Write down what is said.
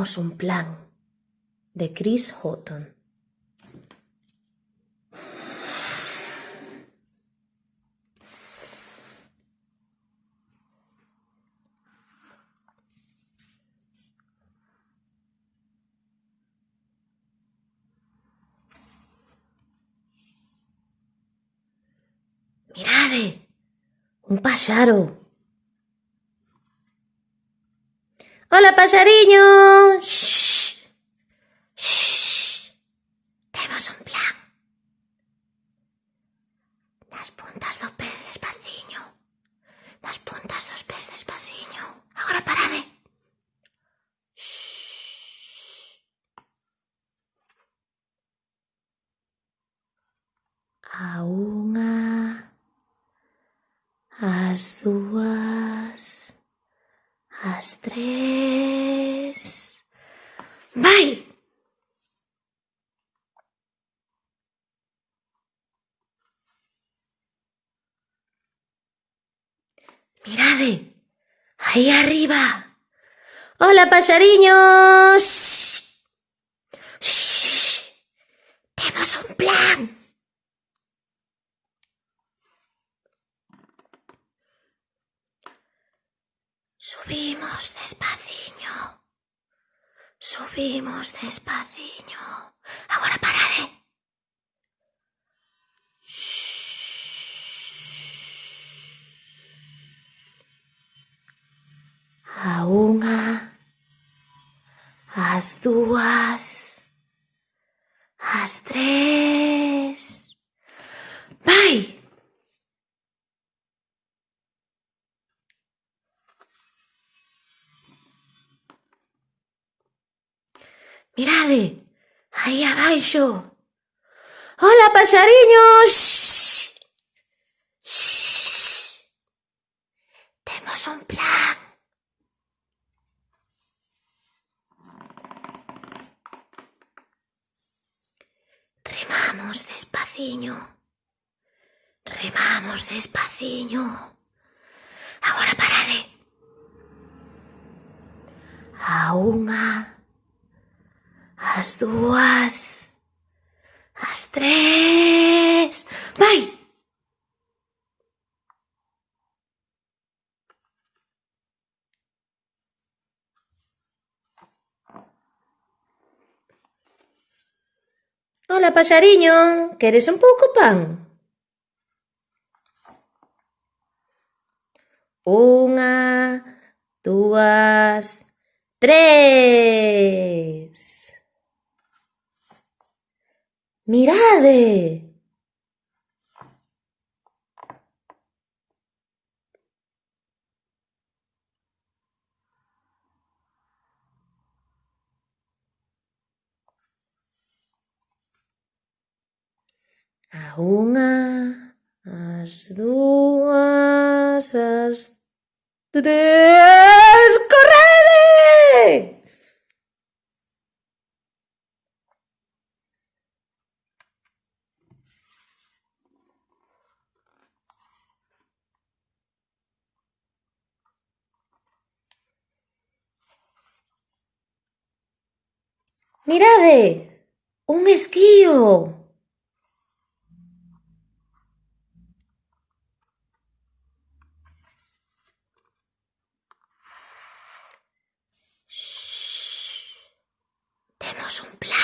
Un plan de Chris Houghton. Mirade, un paxaro. Hola, paxariño. Temos un plan. Nas puntas do pé despaciño. Nas puntas dos pés despaciño. Agora parade. A unha, as dúas, las tres. ¡Bye! ¡Mirad! ¡Ahí arriba! ¡Hola, pasariños! Subimos despaciño. Subimos despaciño. Agora parade. A unha, as dúas, as tres... Mirade, aí abaixo. Hola, paxariños! Temos un plan. Remamos despaciño. Remamos despaciño. Agora parade. A unha As dúas. As tres. Vai! Hola, paxariño. Queres un pouco pan? Unha, dúas, tres. Mirade! A unha, as dúas, as tres... ¡Correde! Mirade! Un esquío! Shhh. Temos un plan.